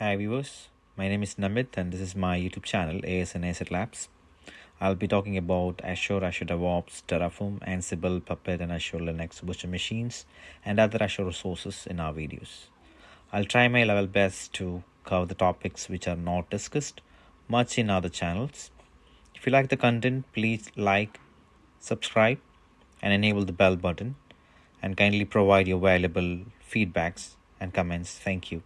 Hi viewers, my name is Namit and this is my YouTube channel ASN Asset Labs. I'll be talking about Azure, Azure DevOps, Terraform, Ansible, Puppet and Azure Linux virtual machines and other Azure resources in our videos. I'll try my level best to cover the topics which are not discussed much in other channels. If you like the content, please like, subscribe and enable the bell button and kindly provide your valuable feedbacks and comments. Thank you.